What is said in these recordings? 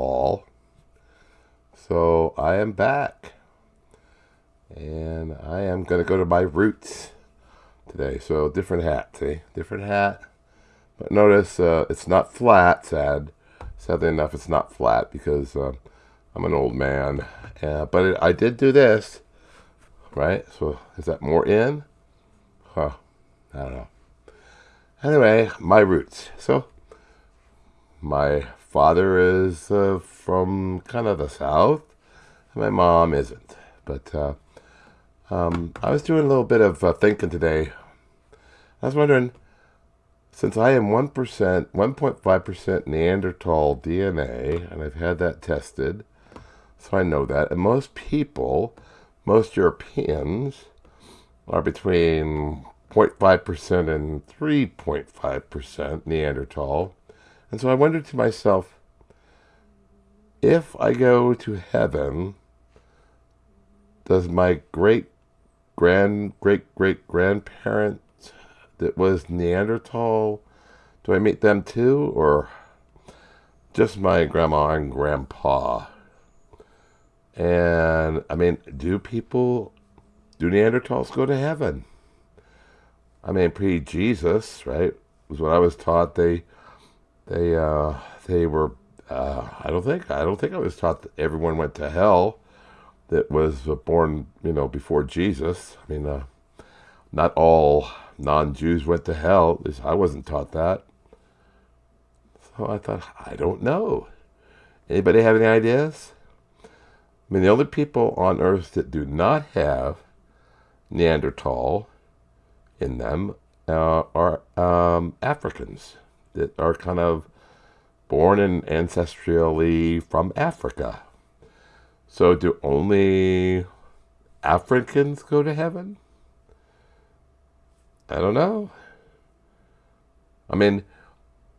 all. So I am back. And I am going to go to my roots today. So different hat, see? Different hat. But notice uh, it's not flat, sad. Sadly enough, it's not flat because uh, I'm an old man. Uh, but it, I did do this, right? So is that more in? Huh, I don't know. Anyway, my roots. So my father is uh, from kind of the south. And my mom isn't. But uh, um, I was doing a little bit of uh, thinking today. I was wondering, since I am 1%, 1.5% Neanderthal DNA, and I've had that tested, so I know that, and most people, most Europeans, are between 0.5% and 3.5% Neanderthal. And so I wondered to myself, if I go to heaven, does my great grand great great grandparent that was Neanderthal, do I meet them too, or just my grandma and grandpa? And I mean, do people, do Neanderthals go to heaven? I mean, pre Jesus, right? Was what I was taught. They, they, uh, they were. Uh, I don't think. I don't think I was taught that everyone went to hell. That was born, you know, before Jesus. I mean, uh, not all non-Jews went to hell. At least I wasn't taught that. So I thought, I don't know. Anybody have any ideas? I mean, the only people on Earth that do not have Neanderthal in them uh, are um, Africans that are kind of born and ancestrally from Africa. So do only Africans go to heaven? I don't know. I mean,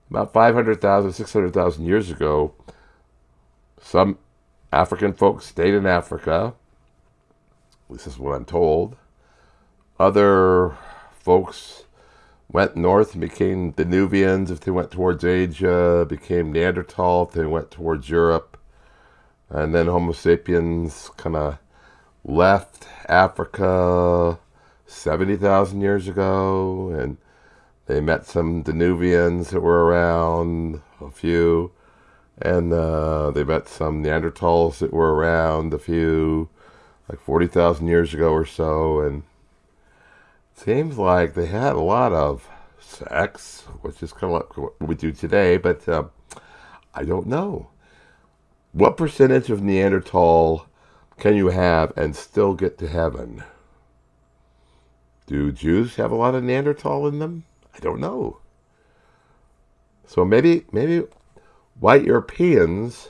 about 500,000, 600,000 years ago, some African folks stayed in Africa. This is what I'm told. Other folks went north and became Denisovans if they went towards Asia, became Neanderthal if they went towards Europe. And then Homo sapiens kind of left Africa 70,000 years ago, and they met some Denisovans that were around, a few, and uh, they met some Neanderthals that were around, a few, like 40,000 years ago or so, and seems like they had a lot of sex, which is kind of like what we do today, but uh, I don't know. What percentage of Neanderthal can you have and still get to heaven? Do Jews have a lot of Neanderthal in them? I don't know. So maybe maybe white Europeans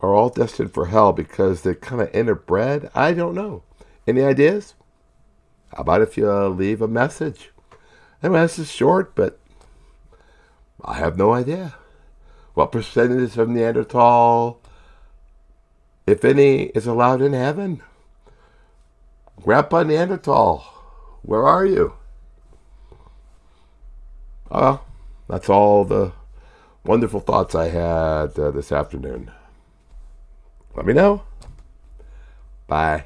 are all destined for hell because they're kind of interbred. I don't know. Any ideas? How about if you leave a message? Anyway, this is short, but I have no idea. What percentage of Neanderthal, if any, is allowed in heaven? Grandpa Neanderthal, where are you? Well, that's all the wonderful thoughts I had uh, this afternoon. Let me know. Bye.